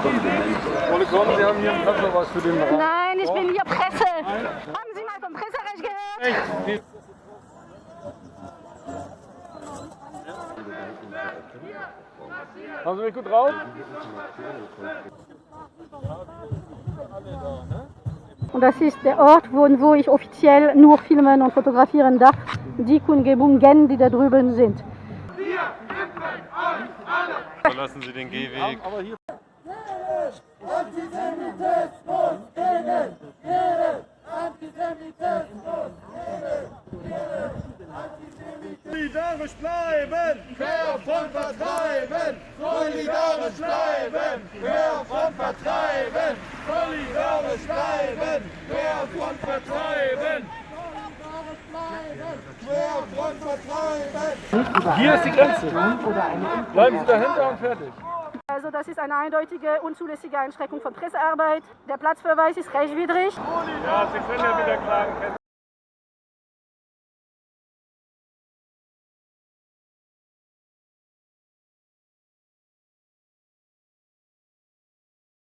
Kommen, Sie haben hier im Platz noch was für den Rat. Nein, ich bin hier Presse. Haben Sie mal vom Presserecht gehört? Haben Sie mich gut drauf? Und das ist der Ort, wo, wo ich offiziell nur filmen und fotografieren darf. Die Kundgebungen, die da drüben sind. Verlassen Sie den Gehweg. Aber hier. Solidarisch bleiben, wer von vertreiben, solidarisch bleiben, wer von vertreiben, solidarisch bleiben, wer von vertreiben. Wer von vertreiben. Hier ist die Grenze. Bleiben Sie dahinter und fertig. Also das ist eine eindeutige, unzulässige Einschränkung von Pressearbeit. Der Platzverweis ist rechtswidrig. Ja, Sie können ja wieder klagen.